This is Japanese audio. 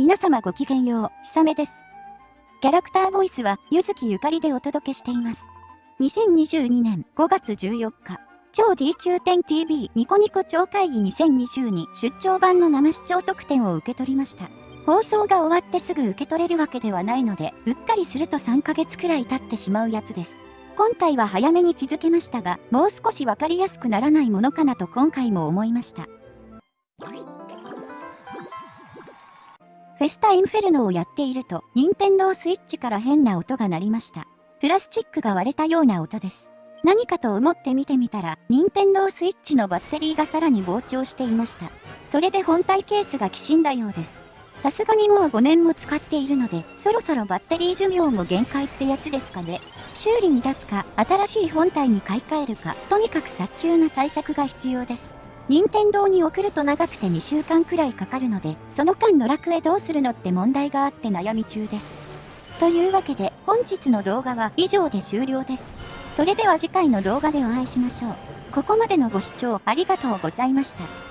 皆様ごきげんよう、ひさめです。キャラクターボイスは、ゆずきゆかりでお届けしています。2022年5月14日、超 DQ10TV ニコニコ超会議2022出張版の生視聴特典を受け取りました。放送が終わってすぐ受け取れるわけではないので、うっかりすると3ヶ月くらい経ってしまうやつです。今回は早めに気づけましたが、もう少しわかりやすくならないものかなと今回も思いました。フェスタインフェルノをやっていると、任天堂スイッチから変な音が鳴りました。プラスチックが割れたような音です。何かと思って見てみたら、任天堂スイッチのバッテリーがさらに膨張していました。それで本体ケースがきしんだようです。さすがにもう5年も使っているので、そろそろバッテリー寿命も限界ってやつですかね。修理に出すか、新しい本体に買い替えるか、とにかく早急な対策が必要です。任天堂に送ると長くて2週間くらいかかるので、その間の楽へどうするのって問題があって悩み中です。というわけで、本日の動画は以上で終了です。それでは次回の動画でお会いしましょう。ここまでのご視聴ありがとうございました。